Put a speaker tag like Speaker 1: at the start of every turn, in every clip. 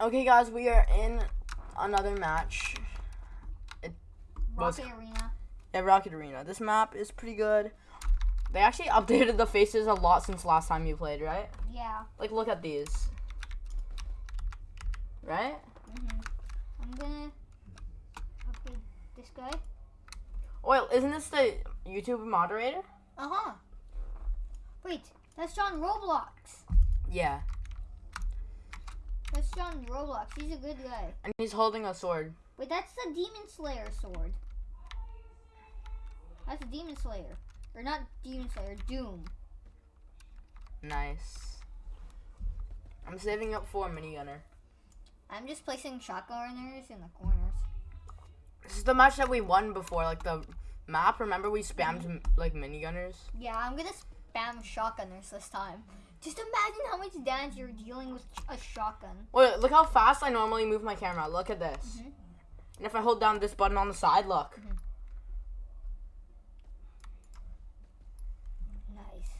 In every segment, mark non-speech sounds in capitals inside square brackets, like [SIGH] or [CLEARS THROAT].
Speaker 1: Okay, guys, we are in another match. It was
Speaker 2: Rocket Arena.
Speaker 1: yeah, Rocket Arena. This map is pretty good. They actually [LAUGHS] updated the faces a lot since last time you played, right?
Speaker 2: Yeah.
Speaker 1: Like, look at these. Right?
Speaker 2: hmm I'm gonna upgrade this guy.
Speaker 1: Oh, wait, isn't this the YouTube moderator?
Speaker 2: Uh huh. Wait, that's John Roblox.
Speaker 1: Yeah,
Speaker 2: That's John Roblox. He's a good guy.
Speaker 1: and he's holding a sword.
Speaker 2: Wait, that's the Demon Slayer sword. That's a Demon Slayer. Or not Demon Slayer, Doom.
Speaker 1: Nice. I'm saving up for a minigunner.
Speaker 2: I'm just placing shotgunners in the corners.
Speaker 1: This is the match that we won before, like the map. Remember we spammed mm-hmm. m- like minigunners?
Speaker 2: Yeah, I'm gonna spam shotgunners this time. Just imagine how much damage you're dealing with a shotgun.
Speaker 1: Wait, look how fast I normally move my camera. Look at this.
Speaker 2: Mhm.
Speaker 1: And if I hold down this button on the side, look.
Speaker 2: Nice.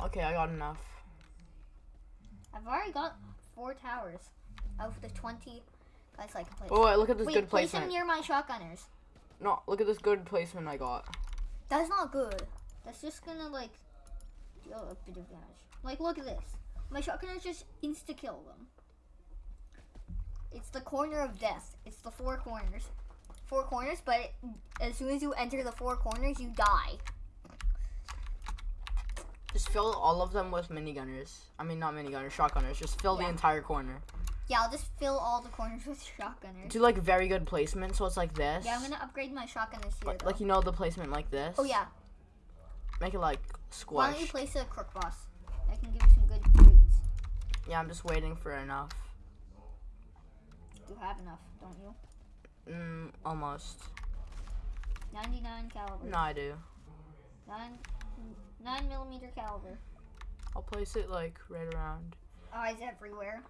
Speaker 1: Okay, I got enough.
Speaker 2: I've already got four towers out of the 20 guys I can place.
Speaker 1: Oh, wait, look at this
Speaker 2: Wait,
Speaker 1: good
Speaker 2: place them near my shotgunners.
Speaker 1: No, look at this good placement I got.
Speaker 2: That's not good. That's just gonna like deal a bit of damage. Like, look at this. My shotgunners just insta kill them. It's the corner of death. It's the four corners. Four corners, but it, as soon as you enter the four corners, you die.
Speaker 1: Just fill all of them with minigunners. I mean, not minigunners, shotgunners. Just fill the entire corner.
Speaker 2: Yeah, I'll just fill all the corners with shotgunners.
Speaker 1: Do like very good placement, so it's like this.
Speaker 2: Yeah, I'm gonna upgrade my shotgunners here.
Speaker 1: like,
Speaker 2: though.
Speaker 1: like you know the placement like this.
Speaker 2: oh yeah.
Speaker 1: Make it like
Speaker 2: Why don't you
Speaker 1: squash.
Speaker 2: place a crook boss? I can give you some good treats.
Speaker 1: Yeah, I'm just waiting for enough.
Speaker 2: You have enough, don't you?
Speaker 1: Mm, almost.
Speaker 2: 99 caliber.
Speaker 1: No, I do.
Speaker 2: Nine, nine millimeter caliber.
Speaker 1: I'll place it like right around.
Speaker 2: Eyes everywhere.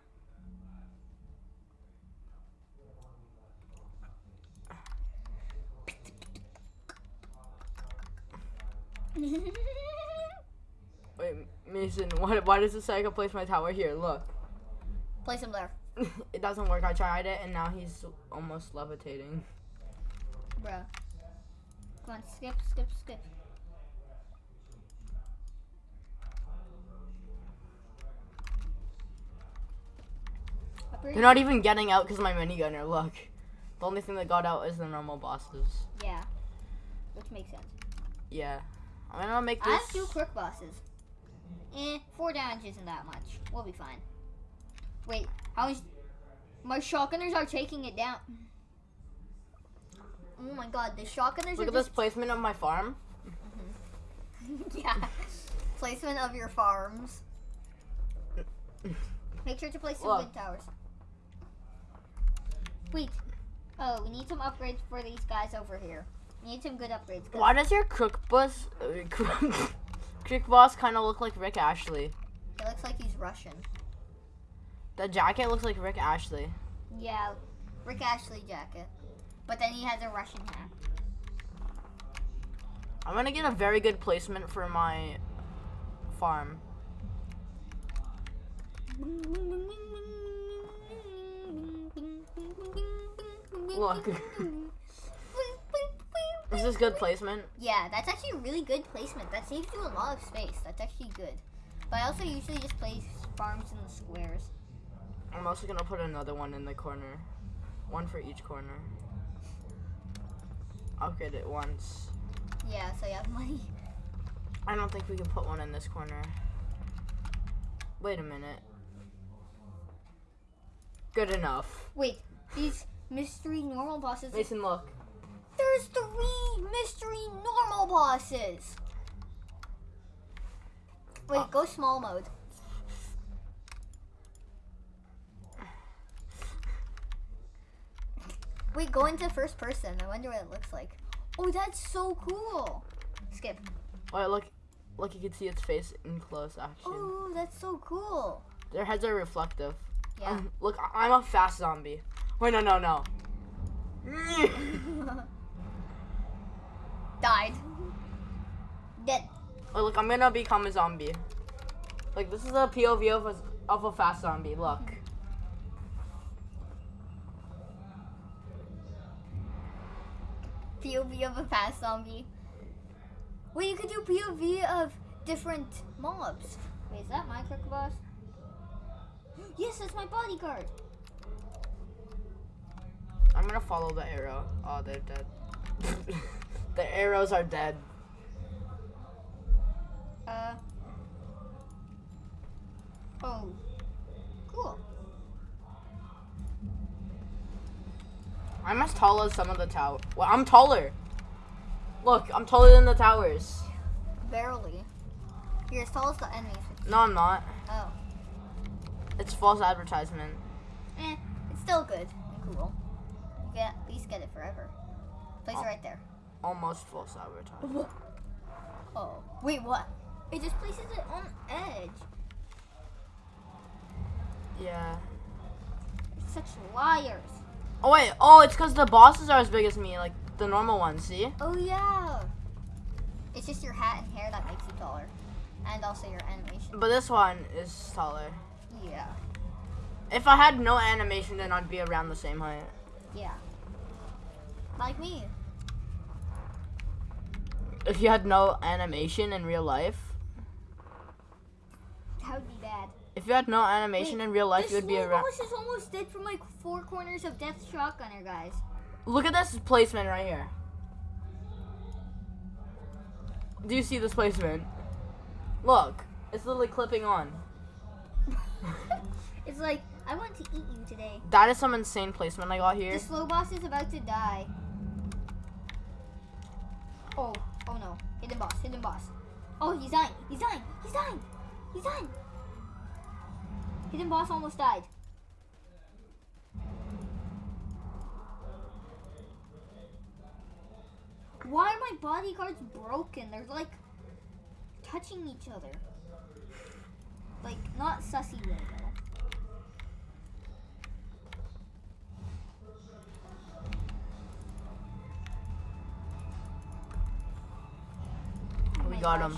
Speaker 2: [LAUGHS] [LAUGHS]
Speaker 1: Wait, Mason, why, why does it say I can place my tower here? Look.
Speaker 2: Place him there, [LAUGHS]
Speaker 1: it doesn't work. I tried it and now he's almost levitating.
Speaker 2: bruh. Come on, skip, skip, skip.
Speaker 1: They're not even getting out because of my minigunner. Look. The only thing that got out is the normal bosses.
Speaker 2: Yeah, which makes sense.
Speaker 1: Yeah. I'm gonna make this...
Speaker 2: I have two quick bosses. Eh, four damage isn't that much. We'll be fine. Wait, how is my shotgunners are taking it down? Oh my god, the shotgunners
Speaker 1: Look
Speaker 2: are
Speaker 1: at this placement of my farm. [LAUGHS]
Speaker 2: yeah. Placement of your farms. Make sure to place some good towers. Wait. Oh, we need some upgrades for these guys over here. We need some good upgrades.
Speaker 1: Why does your [LAUGHS] cook crook uh, boss kind of look like Rick Astley?
Speaker 2: He looks like he's Russian.
Speaker 1: The jacket looks like Rick Astley.
Speaker 2: Yeah, Rick Astley jacket. But then he has a Russian hat.
Speaker 1: I'm gonna get a very good placement for my farm. [LAUGHS] Look. [LAUGHS] This is this good placement?
Speaker 2: Yeah, that's actually really good placement. That saves you a lot of space. That's actually good. But I also usually just place farms in the squares.
Speaker 1: I'm also gonna put another one in the corner. One for each corner. Upgrade it once.
Speaker 2: Yeah, so you have money. [LAUGHS]
Speaker 1: I don't think we can put one in this corner. Wait a minute. Good enough.
Speaker 2: Wait, these mystery normal bosses.
Speaker 1: Mason, look.
Speaker 2: There's three mystery normal bosses. Wait,
Speaker 1: Uh.
Speaker 2: go small mode. Wait, go into first person. I wonder what it looks like. Oh, that's so cool. Skip.
Speaker 1: Wait, look. Look, you can see its face in close action.
Speaker 2: Oh, that's so cool.
Speaker 1: Their heads are reflective.
Speaker 2: Yeah.
Speaker 1: Um, look, I'm a fast zombie. Wait, no, no, no. [LAUGHS] [LAUGHS]
Speaker 2: Died. Dead.
Speaker 1: Wait, look, I'm gonna become a zombie. Like, this is a POV of a, of a fast zombie. Look.
Speaker 2: POV of a fast zombie. Wait, you could do POV of different mobs. Wait, is that my quick boss? [GASPS] Yes, that's my bodyguard.
Speaker 1: I'm gonna follow the arrow. Oh, they're dead. [LAUGHS] the arrows are dead.
Speaker 2: Uh. Oh. Cool.
Speaker 1: I'm as tall as some of the tower. Well, I'm taller. Look, I'm taller than the towers.
Speaker 2: Barely. You're as tall as the enemies.
Speaker 1: No, I'm not.
Speaker 2: Oh.
Speaker 1: It's false advertisement.
Speaker 2: Eh, it's still good and cool. You get at least get it forever. Place
Speaker 1: Oh.
Speaker 2: it right there.
Speaker 1: Almost false advertisement.
Speaker 2: Oh. Wait, what? It just places it on edge.
Speaker 1: Yeah.
Speaker 2: Such liars.
Speaker 1: Oh wait. Oh, it's because the bosses are as big as me, like the normal ones. See?
Speaker 2: Oh yeah. It's just your hat and hair that makes you taller. And also your animation.
Speaker 1: But this one is taller.
Speaker 2: Yeah.
Speaker 1: If I had no animation, then I'd be around the same height.
Speaker 2: Yeah. Like me.
Speaker 1: If you had no animation in real life,
Speaker 2: That would be bad.
Speaker 1: if you had no animation
Speaker 2: Wait,
Speaker 1: in real life, you would be
Speaker 2: slow
Speaker 1: around.
Speaker 2: boss is almost dead from like four corners of Death Shotgunner, guys.
Speaker 1: Look at this placement right here. Do you see this placement? Look, it's literally clipping on. [LAUGHS]
Speaker 2: It's like, I want to eat you today.
Speaker 1: That is some insane placement I got here.
Speaker 2: The slow boss is about to die. Oh, oh no. Hidden boss, hidden boss. Oh, he's dying, he's dying, he's dying, he's dying. Hidden boss almost died. Why are my bodyguards broken? They're like touching each other. Like, not sussy way
Speaker 1: got him.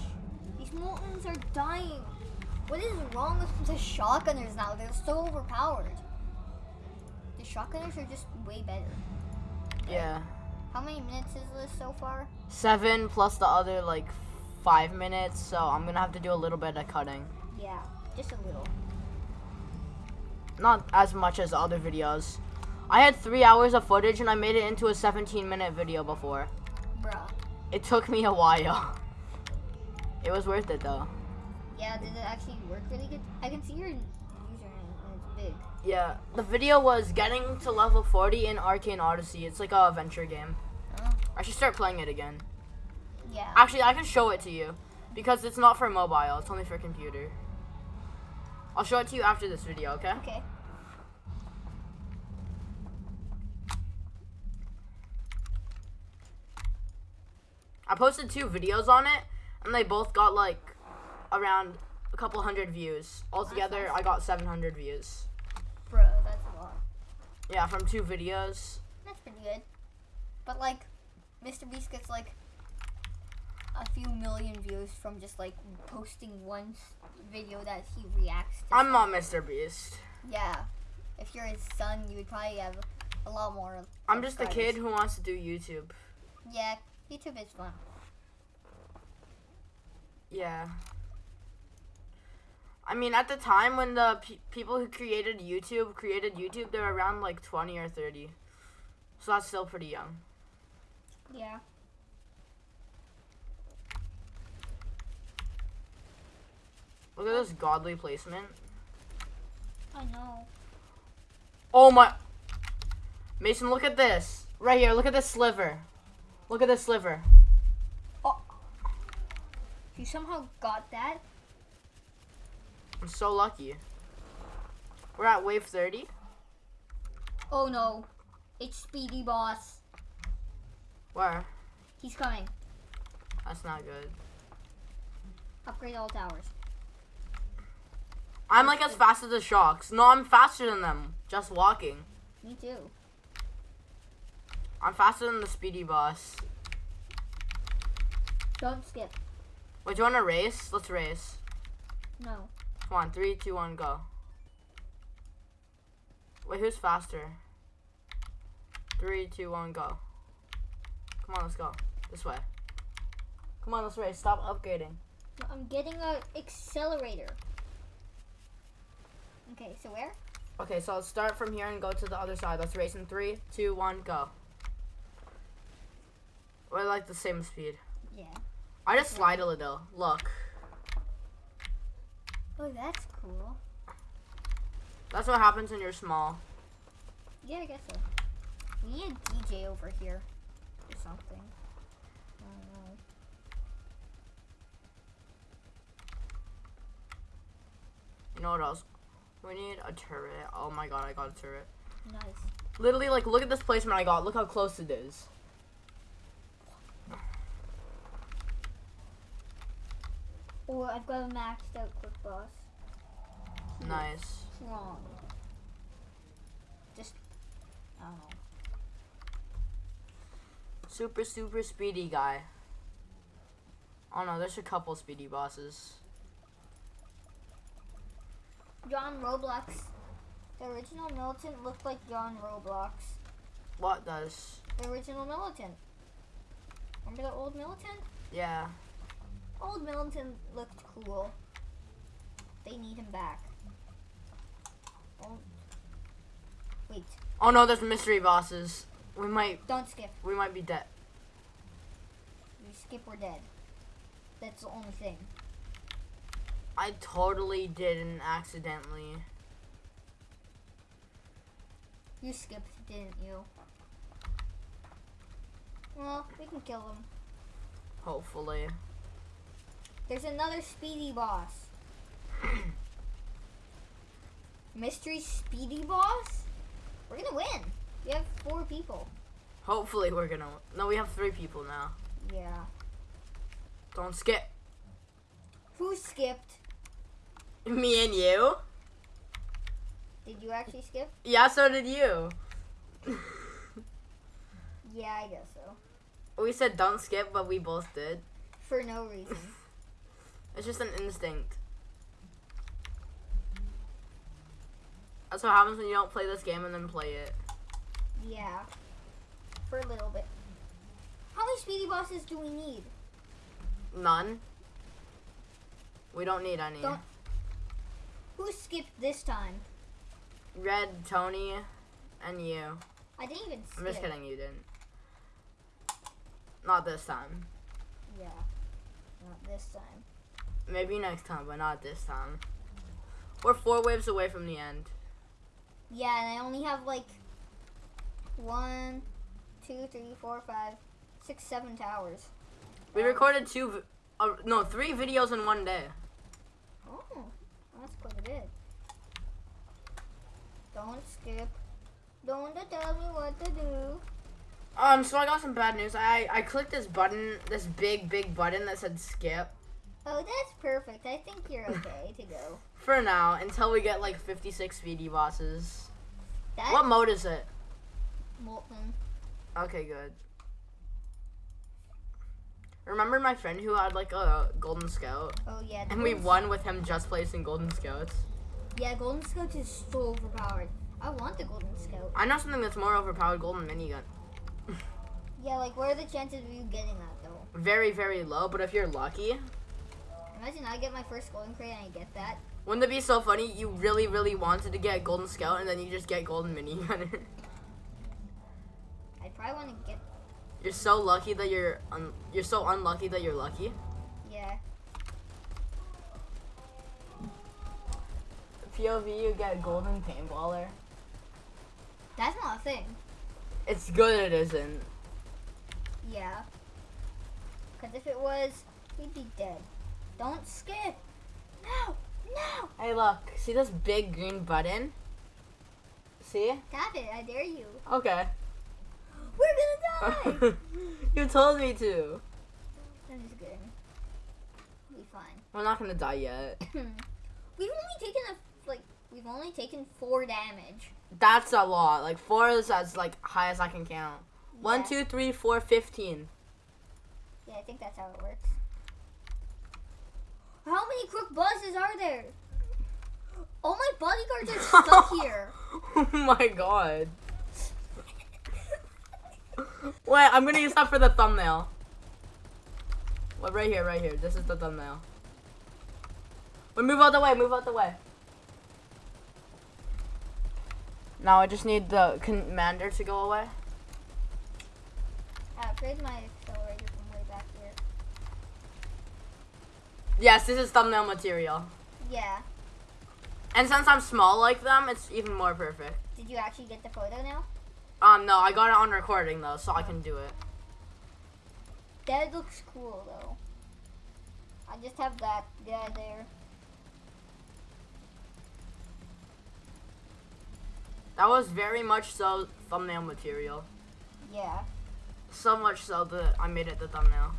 Speaker 2: These Moltens are dying. What is wrong with the shotgunners now? They're so overpowered. The shotgunners are just way better.
Speaker 1: Yeah.
Speaker 2: How many minutes is this so far?
Speaker 1: Seven plus the other like five minutes, so I'm gonna have to do a little bit of cutting.
Speaker 2: Yeah, just a little.
Speaker 1: Not as much as other videos. I had three hours of footage and I made it into a 17 minute video before.
Speaker 2: Bruh.
Speaker 1: It took me a while. [LAUGHS] It was worth it though.
Speaker 2: Yeah, did it actually work really good? I can see your username and it's big.
Speaker 1: Yeah, the video was getting to level 40 in Arcane Odyssey. It's like a adventure game.
Speaker 2: Oh.
Speaker 1: I should start playing it again.
Speaker 2: Yeah.
Speaker 1: Actually, I can show it to you because it's not for mobile. It's only for computer. I'll show it to you after this video, okay?
Speaker 2: Okay.
Speaker 1: I posted two videos on it, and they both got like around a couple hundred views. Altogether. I got 700 views.
Speaker 2: Bro, that's a lot.
Speaker 1: Yeah, from two videos.
Speaker 2: That's pretty good. But like, Mr. Beast gets like a few million views from just like posting one video that he reacts to.
Speaker 1: I'm not Mr. Beast.
Speaker 2: yeah. If you're his son, you would probably have a lot more.
Speaker 1: I'm just a kid who wants to do YouTube.
Speaker 2: Yeah, YouTube is fun.
Speaker 1: Yeah. I mean, at the time when the pe- people who created YouTube created YouTube, they were around like 20 or 30. So that's still pretty young.
Speaker 2: Yeah.
Speaker 1: Look at this godly placement.
Speaker 2: I know.
Speaker 1: Oh my. Mason, look at this. Right here, look at this sliver. Look at this sliver.
Speaker 2: You somehow got that.
Speaker 1: I'm so lucky. We're at wave 30.
Speaker 2: Oh no, it's Speedy Boss.
Speaker 1: Where?
Speaker 2: He's coming.
Speaker 1: That's not good.
Speaker 2: Upgrade all towers.
Speaker 1: I'm like as fast as the sharks. No, I'm faster than them. Just walking.
Speaker 2: Me too.
Speaker 1: I'm faster than the speedy boss.
Speaker 2: Don't skip.
Speaker 1: Wait, do you want to race? Let's race.
Speaker 2: No.
Speaker 1: Come on, three, two, one, go. Wait, who's faster? Three, two, one, go. Come on, let's go. This way. Come on, let's race. Stop upgrading.
Speaker 2: I'm getting a accelerator. Okay, so where?
Speaker 1: Okay, so let's start from here and go to the other side. Let's race in three, two, one, go. We're like the same speed.
Speaker 2: Yeah.
Speaker 1: I just slide a little. Look.
Speaker 2: Oh, that's cool.
Speaker 1: That's what happens when you're small.
Speaker 2: Yeah, I guess so. We need a DJ over here or something. I don't know.
Speaker 1: You know what else? We need a turret. Oh my god, I got a turret.
Speaker 2: Nice.
Speaker 1: Literally, like, look at this placement I got. Look how close it is.
Speaker 2: Or I've got a maxed out quick boss.
Speaker 1: Nice.
Speaker 2: Wrong. Just, I don't know.
Speaker 1: Super, super speedy guy. Oh no, there's a couple speedy bosses.
Speaker 2: John Roblox. The original militant looked like John Roblox.
Speaker 1: What does?
Speaker 2: The original militant. Remember the old militant?
Speaker 1: Yeah.
Speaker 2: Old militant looked cool. They need him back. Oh. Wait,
Speaker 1: Oh no, there's mystery bosses. We might,
Speaker 2: don't skip.
Speaker 1: we might be dead.
Speaker 2: We skip, we're dead. That's the only thing.
Speaker 1: I totally didn't accidentally.
Speaker 2: You skipped, didn't you? Well, we can kill him.
Speaker 1: Hopefully.
Speaker 2: There's another speedy boss. [CLEARS THROAT] Mystery speedy boss? We're gonna win. We have four people.
Speaker 1: Hopefully we're gonna. No, we have three people now.
Speaker 2: Yeah.
Speaker 1: Don't skip.
Speaker 2: Who skipped?
Speaker 1: Me and you.
Speaker 2: Did you actually skip?
Speaker 1: Yeah, so did you. [LAUGHS]
Speaker 2: Yeah, I guess so.
Speaker 1: we said don't skip, but we both did.
Speaker 2: For no reason.
Speaker 1: It's just an instinct. That's what happens when you don't play this game and then play it.
Speaker 2: yeah. For a little bit. How many speedy bosses do we need?
Speaker 1: None. We don't need any.
Speaker 2: Don't- Who skipped this time?
Speaker 1: Red, Tony, and you.
Speaker 2: I didn't even skip.
Speaker 1: I'm just kidding, you didn't. Not this time.
Speaker 2: Yeah. Not this time.
Speaker 1: Maybe next time, but not this time. We're four waves away from the end.
Speaker 2: Yeah, and I only have like one, two, three, four, five, six, seven towers.
Speaker 1: We
Speaker 2: Um,
Speaker 1: recorded two, uh, no, three videos in one day.
Speaker 2: Oh, that's quite a bit. Don't skip. Don't tell me what to do.
Speaker 1: Um, so I got some bad news. I I clicked this button, this big big button that said skip.
Speaker 2: Oh, that's perfect. I think you're okay to go. [LAUGHS]
Speaker 1: For now, until we get like 56 speedy bosses.
Speaker 2: That
Speaker 1: What mode is it?
Speaker 2: molten.
Speaker 1: Okay, good. Remember my friend who had like a golden scout,
Speaker 2: Oh yeah.
Speaker 1: and we won with him just placing golden scouts.
Speaker 2: Yeah, golden scouts is so overpowered. I want the golden scout.
Speaker 1: I know something that's more overpowered: golden minigun. [LAUGHS]
Speaker 2: Yeah, like what are the chances of you getting that though?
Speaker 1: Very very low, but if you're lucky,
Speaker 2: Imagine I get my first golden crate and I get that.
Speaker 1: wouldn't it be so funny? You really really wanted to get golden scout, and then you just get golden minigun. [LAUGHS]
Speaker 2: I'd probably want to get.
Speaker 1: you're so lucky that you're un- you're so unlucky that you're lucky.
Speaker 2: Yeah.
Speaker 1: POV, you get golden paintballer.
Speaker 2: That's not a thing.
Speaker 1: It's good it isn't.
Speaker 2: Yeah. Because if it was, we'd be dead. Don't skip. No, no.
Speaker 1: Hey, look. See this big green button? See?
Speaker 2: Tap it. I dare you.
Speaker 1: Okay.
Speaker 2: We're gonna [LAUGHS] die.
Speaker 1: you told me to.
Speaker 2: I'm just kidding. We'll be fine.
Speaker 1: We're not gonna die yet. [LAUGHS]
Speaker 2: we've only taken a like. We've only taken four damage.
Speaker 1: That's a lot. Like four is as like high as I can count. One,
Speaker 2: Yeah.
Speaker 1: two, three, four, fifteen.
Speaker 2: Yeah, I think that's how it works. How many crook bosses are there? All my bodyguards are [LAUGHS] stuck here.
Speaker 1: Oh my god. Wait, I'm gonna use that for the thumbnail. Wait, right here, right here. This is the thumbnail. Wait, move out the way, move out the way. Now I just need the commander to go away.
Speaker 2: I upgraded my accelerator from way back here.
Speaker 1: Yes, this is thumbnail material.
Speaker 2: Yeah.
Speaker 1: And since I'm small like them, it's even more perfect.
Speaker 2: Did you actually get the photo now?
Speaker 1: Um, no, I got it on recording though, so I can do it.
Speaker 2: That looks cool though. I just have that guy there.
Speaker 1: That was very much so thumbnail material.
Speaker 2: Yeah.
Speaker 1: So much so that I made it the thumbnail.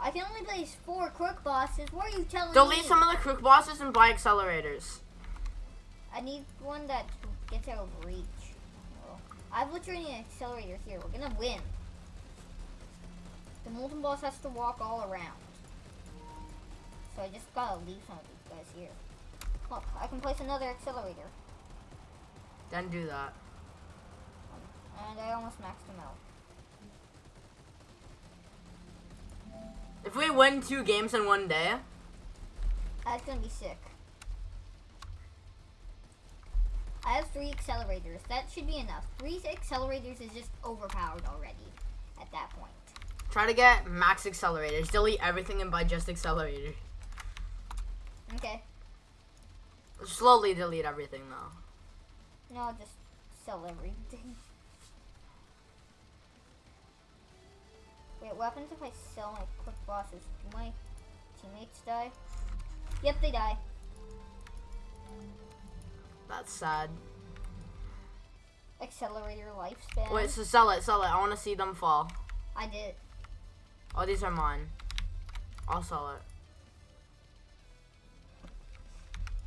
Speaker 2: I can only place four crook bosses. What are you telling me?
Speaker 1: Delete some of the crook bosses and buy accelerators.
Speaker 2: I need one that gets out of reach. I have literally an accelerator here. We're gonna win. The molten boss has to walk all around. So I just gotta leave some of these guys here. Look, I can place another accelerator.
Speaker 1: Then do that.
Speaker 2: And I almost maxed him out.
Speaker 1: If we win two games in one day,
Speaker 2: That's gonna be sick. I have three accelerators. That should be enough. Three accelerators is just overpowered already at that point.
Speaker 1: try to get max accelerators. Delete everything and buy just accelerator.
Speaker 2: Okay.
Speaker 1: Slowly delete everything though.
Speaker 2: No, just sell everything. [LAUGHS] Wait, what happens if I sell my quick bosses? Do my teammates die? Yep, they die.
Speaker 1: That's sad.
Speaker 2: Accelerator lifespan.
Speaker 1: Wait, so sell it, sell it. I want to see them fall.
Speaker 2: I did.
Speaker 1: Oh, these are mine. I'll sell it.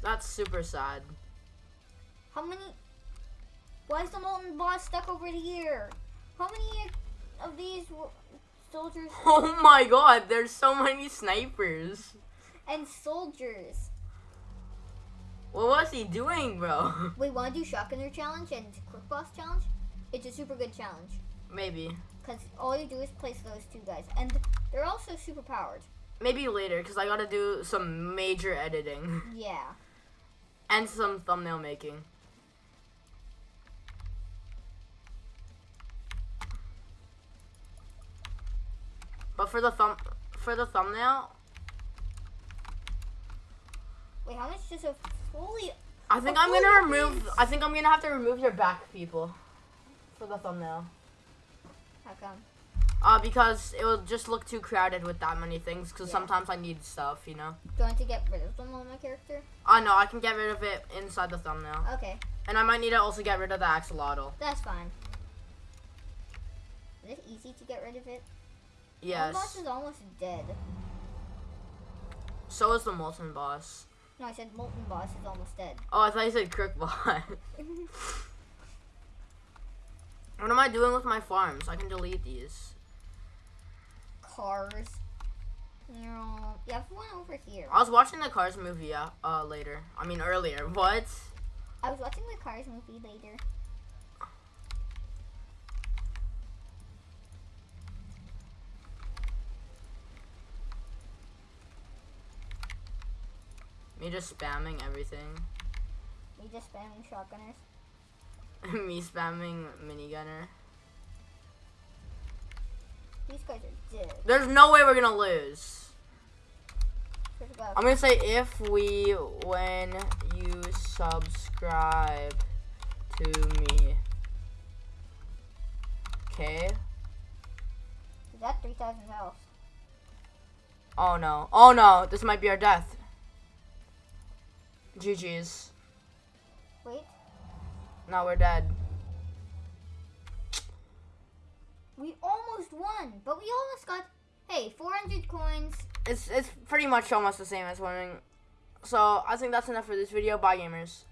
Speaker 1: That's super sad.
Speaker 2: How many? Why is the molten boss stuck over here? How many of these soldiers [LAUGHS]
Speaker 1: Oh my god, there's so many snipers.
Speaker 2: and soldiers?
Speaker 1: What was he doing, bro?
Speaker 2: Wait, want to do shotgunner challenge and quick boss challenge? It's a super good challenge
Speaker 1: Maybe.
Speaker 2: because all you do is place those two guys, and they're also super powered.
Speaker 1: Maybe later, because I gotta do some major editing. [LAUGHS]
Speaker 2: Yeah.
Speaker 1: And some thumbnail making. But for the thumb for the thumbnail,
Speaker 2: Wait, how much does a fully?
Speaker 1: I think I'm gonna remove. I think I'm gonna have to remove your back people for the thumbnail.
Speaker 2: How come?
Speaker 1: Uh because it will just look too crowded with that many things cuz
Speaker 2: Yeah.
Speaker 1: sometimes I need stuff, you know.
Speaker 2: Do you want to get rid of them on my character?
Speaker 1: Uh no, I can get rid of it inside the thumbnail.
Speaker 2: Okay,
Speaker 1: And I might need to also get rid of the axolotl.
Speaker 2: that's fine. Is it easy to get rid of it? The
Speaker 1: Yes.
Speaker 2: boss is almost dead.
Speaker 1: So is the molten boss.
Speaker 2: No, I said molten boss is almost dead.
Speaker 1: Oh, I thought you said crook boss. [LAUGHS] what am I doing with my farms? I can delete these.
Speaker 2: Cars. No, you have one over here.
Speaker 1: I was watching the Cars movie uh, uh later. I mean earlier. What?
Speaker 2: I was watching the Cars movie later.
Speaker 1: Me just spamming everything.
Speaker 2: Me just spamming shotgunners. [LAUGHS]
Speaker 1: Me spamming minigunner.
Speaker 2: These guys are dead.
Speaker 1: There's no way we're gonna lose.
Speaker 2: Swear to God.
Speaker 1: I'm gonna say if we when you subscribe to me. Okay.
Speaker 2: Is that 3,000 health?
Speaker 1: Oh no. Oh no. This might be our death. GG's.
Speaker 2: Wait,
Speaker 1: Now we're dead.
Speaker 2: we almost won, but we almost got, hey, 400 coins.
Speaker 1: It's it's pretty much almost the same as winning. So I think that's enough for this video. Bye gamers.